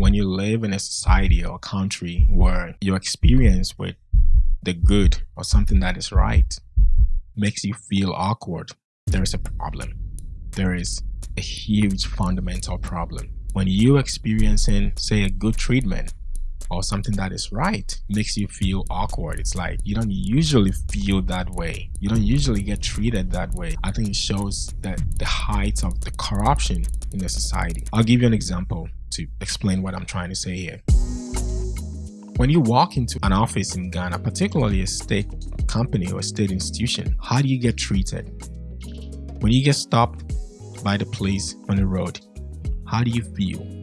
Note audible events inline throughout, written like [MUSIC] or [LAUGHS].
when you live in a society or a country where your experience with the good or something that is right makes you feel awkward, there is a problem. There is a huge fundamental problem. When you experiencing, say, a good treatment or something that is right makes you feel awkward. It's like you don't usually feel that way. You don't usually get treated that way. I think it shows that the height of the corruption in the society. I'll give you an example to explain what I'm trying to say here. When you walk into an office in Ghana, particularly a state company or a state institution, how do you get treated? When you get stopped by the police on the road, how do you feel?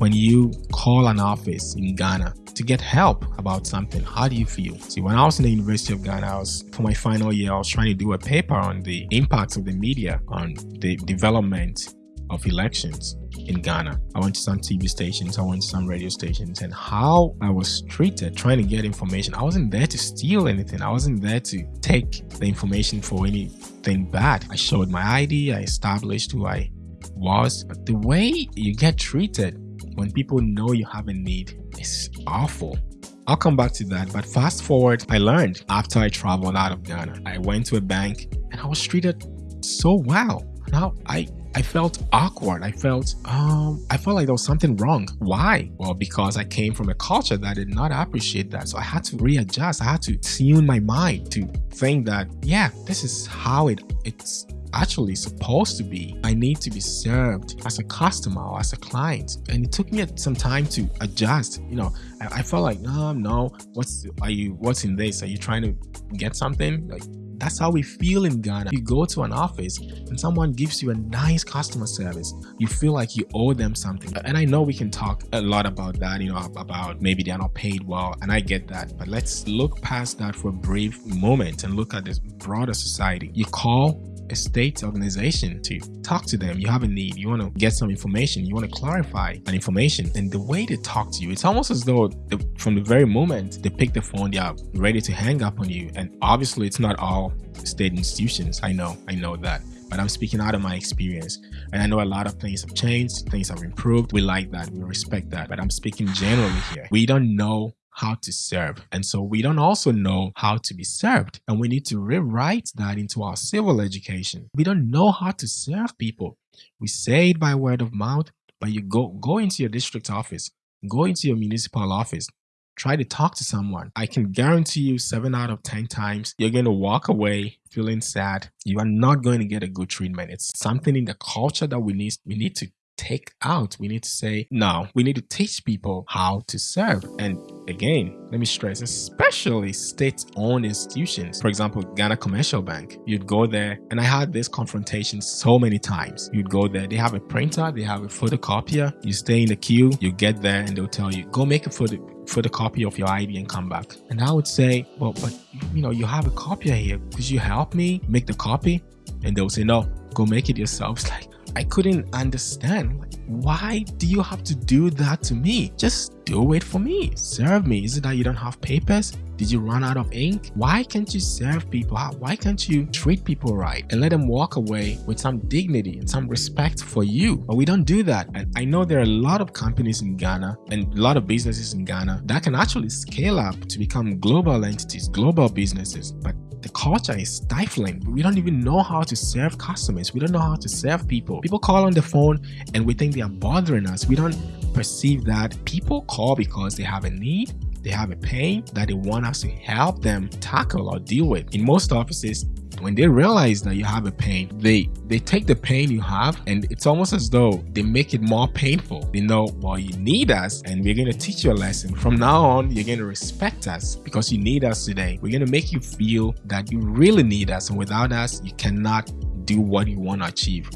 When you call an office in Ghana to get help about something, how do you feel? See, when I was in the University of Ghana, I was for my final year, I was trying to do a paper on the impacts of the media on the development of elections in Ghana. I went to some TV stations, I went to some radio stations, and how I was treated trying to get information. I wasn't there to steal anything, I wasn't there to take the information for anything bad. I showed my ID, I established who I was, but the way you get treated when people know you have a need is awful. I'll come back to that, but fast forward, I learned after I traveled out of Ghana. I went to a bank and I was treated so well. Now I I felt awkward. I felt um I felt like there was something wrong. Why? Well, because I came from a culture that did not appreciate that. So I had to readjust. I had to tune my mind to think that yeah, this is how it it's actually supposed to be. I need to be served as a customer or as a client. And it took me some time to adjust. You know, I, I felt like, no, no, what's are you what's in this? Are you trying to get something? Like that's how we feel in Ghana. You go to an office and someone gives you a nice customer service. You feel like you owe them something. And I know we can talk a lot about that, you know, about maybe they're not paid well. And I get that. But let's look past that for a brief moment and look at this broader society. You call a state organization to talk to them. You have a need, you want to get some information, you want to clarify an information. And the way they talk to you, it's almost as though the, from the very moment they pick the phone, they are ready to hang up on you. And obviously, it's not all state institutions. I know, I know that but I'm speaking out of my experience. And I know a lot of things have changed, things have improved. We like that, we respect that. But I'm speaking generally here. We don't know how to serve. And so we don't also know how to be served. And we need to rewrite that into our civil education. We don't know how to serve people. We say it by word of mouth, but you go, go into your district office, go into your municipal office, try to talk to someone. I can guarantee you seven out of 10 times, you're going to walk away feeling sad. You are not going to get a good treatment. It's something in the culture that we need, we need to take out. We need to say, no, we need to teach people how to serve. And again, let me stress, especially state-owned institutions. For example, Ghana Commercial Bank. You'd go there, and I had this confrontation so many times. You'd go there, they have a printer, they have a photocopier. You stay in the queue, you get there, and they'll tell you, go make a photo photocopy of your ID and come back. And I would say, well, but you know, you have a copier here. Could you help me make the copy? And they'll say, no, go make it yourself. [LAUGHS] It's like, I couldn't understand. Like, why do you have to do that to me? Just do it for me. Serve me. Is it that you don't have papers? Did you run out of ink? Why can't you serve people? Why can't you treat people right and let them walk away with some dignity and some respect for you? But we don't do that. And I know there are a lot of companies in Ghana and a lot of businesses in Ghana that can actually scale up to become global entities, global businesses. But the culture is stifling. We don't even know how to serve customers. We don't know how to serve people. People call on the phone and we think they are bothering us. We don't perceive that people call because they have a need they have a pain that they want us to help them tackle or deal with. In most offices, when they realize that you have a pain, they they take the pain you have and it's almost as though they make it more painful. They know, well, you need us and we're going to teach you a lesson. From now on, you're going to respect us because you need us today. We're going to make you feel that you really need us and without us, you cannot do what you want to achieve.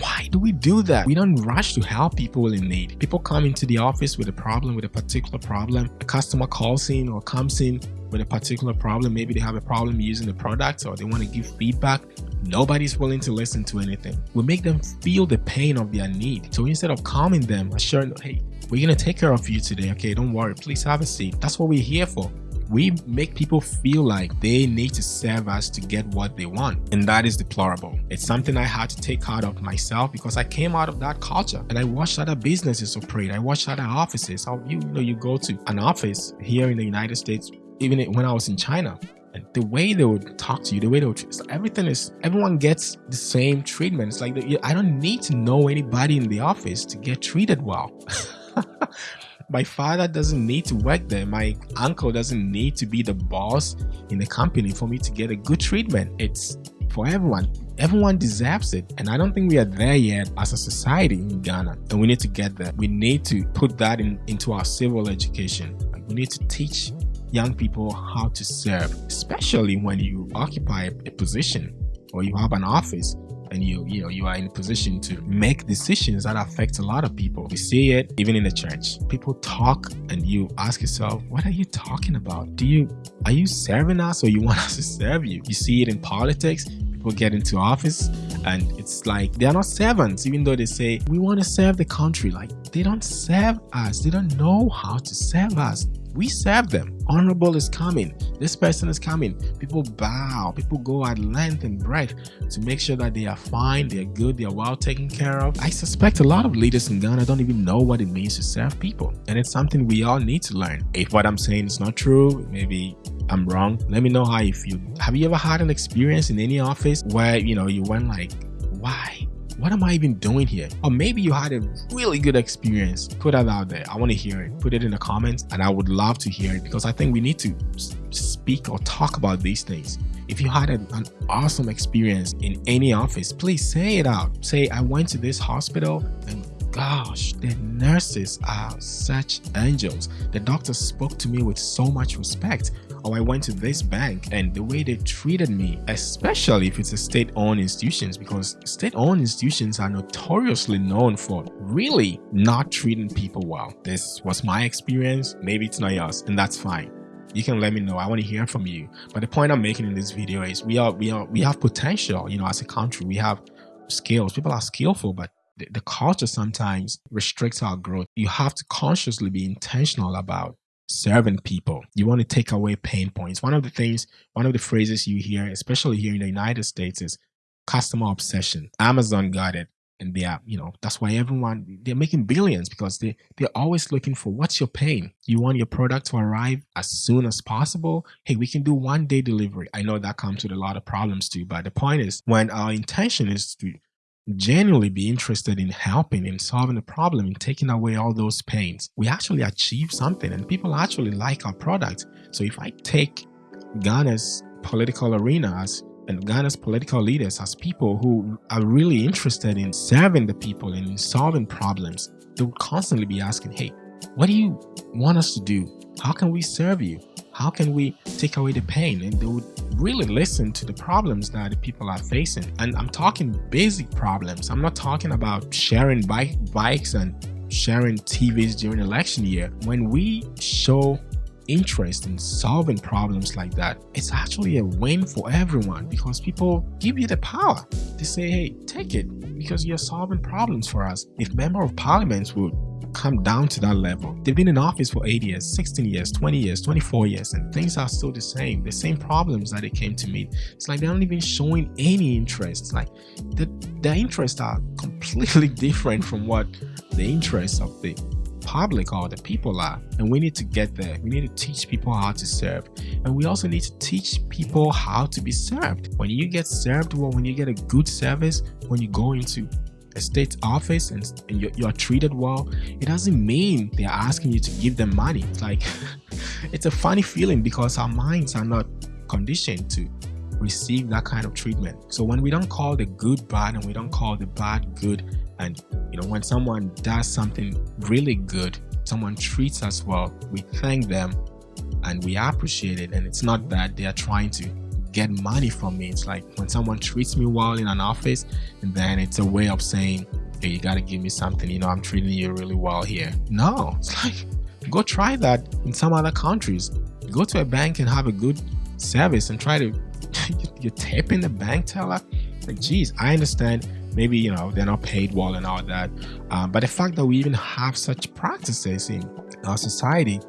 Why do we do that? We don't rush to help people in need. People come into the office with a problem, with a particular problem. A customer calls in or comes in with a particular problem. Maybe they have a problem using the product or they want to give feedback. Nobody's willing to listen to anything. We make them feel the pain of their need. So instead of calming them, assuring, them, hey, we're going to take care of you today. Okay, don't worry. Please have a seat. That's what we're here for. We make people feel like they need to serve us to get what they want. And that is deplorable. It's something I had to take out of myself because I came out of that culture and I watched other businesses operate. I watched other offices. How you, you know, you go to an office here in the United States, even when I was in China, and the way they would talk to you, the way they would, everything is, everyone gets the same treatment. It's like, I don't need to know anybody in the office to get treated well. [LAUGHS] my father doesn't need to work there. My uncle doesn't need to be the boss in the company for me to get a good treatment. It's for everyone. Everyone deserves it. And I don't think we are there yet as a society in Ghana. And we need to get there. We need to put that in, into our civil education. Like we need to teach young people how to serve, especially when you occupy a position or you have an office and you you know you are in a position to make decisions that affect a lot of people. We see it even in the church. People talk and you ask yourself what are you talking about? Do you are you serving us or you [LAUGHS] want us to serve you? You see it in politics. People get into office and it's like they are not servants even though they say we want to serve the country. Like they don't serve us. They don't know how to serve us we serve them. Honorable is coming. This person is coming. People bow. People go at length and breadth to make sure that they are fine, they are good, they are well taken care of. I suspect a lot of leaders in Ghana don't even know what it means to serve people. And it's something we all need to learn. If what I'm saying is not true, maybe I'm wrong. Let me know how you feel. Have you ever had an experience in any office where, you know, you went like, why? What am I even doing here? Or maybe you had a really good experience. Put that out there. I want to hear it. Put it in the comments and I would love to hear it because I think we need to speak or talk about these things. If you had an, an awesome experience in any office, please say it out. Say, I went to this hospital and gosh, the nurses are such angels. The doctor spoke to me with so much respect. Or I went to this bank and the way they treated me, especially if it's a state-owned institutions, because state-owned institutions are notoriously known for really not treating people well. This was my experience. Maybe it's not yours, and that's fine you can let me know i want to hear from you but the point i'm making in this video is we are we are we have potential you know as a country we have skills people are skillful but the, the culture sometimes restricts our growth. You have to consciously be intentional about serving people. You want to take away pain points. One of the things, one of the phrases you hear, especially here in the United States, is customer obsession. Amazon got it. And they are, you know, that's why everyone they're making billions because they they're always looking for what's your pain. You want your product to arrive as soon as possible. Hey, we can do one day delivery. I know that comes with a lot of problems too, but the point is when our intention is to genuinely be interested in helping in solving the problem in taking away all those pains. We actually achieve something and people actually like our product. So if i take ghana's political arenas and ghana's political leaders as people who are really interested in serving the people and in solving problems they will constantly be asking hey what do you want us to do? How can we serve you how can we take away the pain? And they would really listen to the problems that the people are facing. And i'm talking basic problems. I'm not talking about sharing bike bikes and sharing tvs during election year. When we show interest in solving problems like that it's actually a win for everyone because people give you the power. To say hey take it because you're solving problems for us. If member of parliament would come down to that level. They've been in office for 8 years, 16 years, 20 years, 24 years, and things are still the same. The same problems that they came to meet. It's like they're not even showing any interest. It's like the, their interests are completely [LAUGHS] different from what the interests of the public or the people are and we need to get there we need to teach people how to serve and we also need to teach people how to be served when you get served well when you get a good service when you go into a state office and, and you're, you're, treated well, it doesn't mean they're asking you to give them money. It's like, [LAUGHS] it's a funny feeling because our minds are not conditioned to receive that kind of treatment. So when we don't call the good bad and we don't call the bad good, and you know, when someone does something really good, someone treats us well, we thank them and we appreciate it. And it's not that they are trying to get money from me. It's like when someone treats me well in an office, and then it's a way of saying, hey, you got to give me something. You know, I'm treating you really well here. No, it's like, go try that in some other countries. Go to a bank and have a good service and try to, [LAUGHS] you're tipping the bank teller. Like, geez, I understand maybe you know they're not paid well and all that um, but the fact that we even have such practices in our society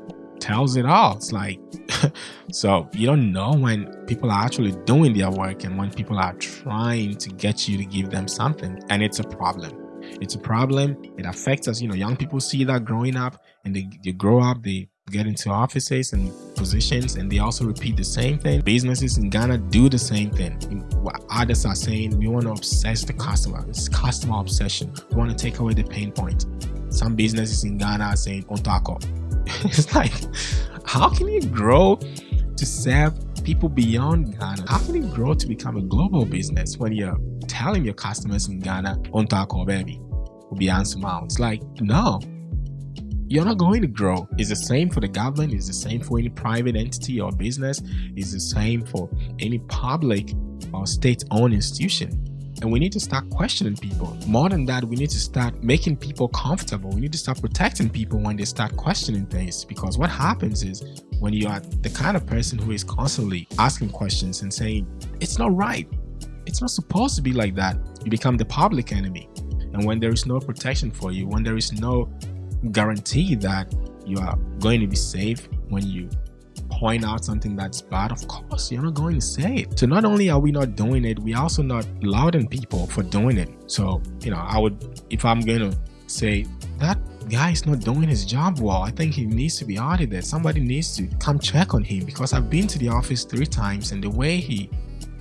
tells it all it's like [LAUGHS] so you don't know when people are actually doing their work and when people are trying to get you to give them something. And it's a problem. It's a problem. It affects us. You know, young people see that growing up and they, they grow up, they get into offices and positions and they also repeat the same thing. Businesses in Ghana do the same thing. What others are saying, we want to obsess the customer. It's customer obsession. We want to take away the pain point. Some businesses in Ghana are saying Ontako. [LAUGHS] it's like, how can you grow to serve people beyond Ghana? How can you grow to become a global business when you're telling your customers in Ghana, on Ontako baby, will be It's like, no, you're not going to grow. It's the same for the government, it's the same for any private entity or business, it's the same for any public or state owned institution. And we need to start questioning people. More than that, we need to start making people comfortable. We need to start protecting people when they start questioning things. Because what happens is when you are the kind of person who is constantly asking questions and saying, it's not right, it's not supposed to be like that, you become the public enemy. And when there is no protection for you, when there is no guarantee that you are going to be safe when you point out something that's bad, of course, you're not going to say it. So not only are we not doing it, we also not lauding people for doing it. So, you know, I would, if I'm going to say that guy is not doing his job well, I think he needs to be audited. Somebody needs to come check on him because I've been to the office three times and the way he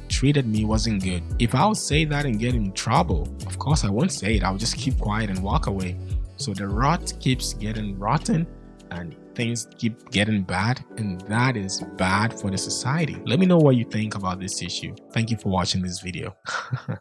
treated me wasn't good. If I would say that and get in trouble, of course I won't say it. I would just keep quiet and walk away. So the rot keeps getting rotten and things keep getting bad and that is bad for the society. Let me know what you think about this issue. Thank you for watching this video. [LAUGHS]